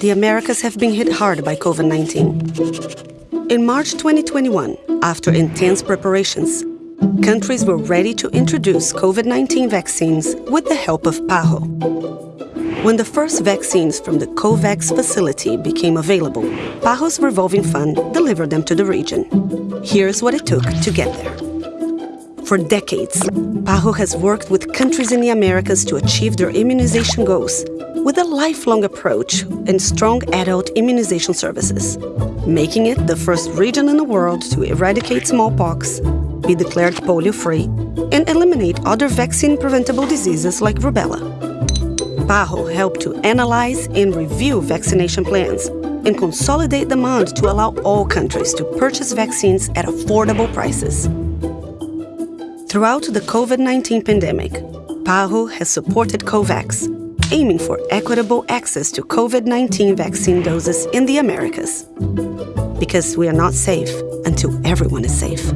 The Americas have been hit hard by COVID-19. In March 2021, after intense preparations, countries were ready to introduce COVID-19 vaccines with the help of PAHO. When the first vaccines from the COVAX facility became available, PAHO's revolving fund delivered them to the region. Here's what it took to get there. For decades, PAHO has worked with countries in the Americas to achieve their immunization goals with a lifelong approach and strong adult immunization services, making it the first region in the world to eradicate smallpox, be declared polio-free, and eliminate other vaccine-preventable diseases like rubella. PAHO helped to analyze and review vaccination plans and consolidate demand to allow all countries to purchase vaccines at affordable prices. Throughout the COVID-19 pandemic, PAHO has supported COVAX, aiming for equitable access to COVID-19 vaccine doses in the Americas. Because we are not safe until everyone is safe.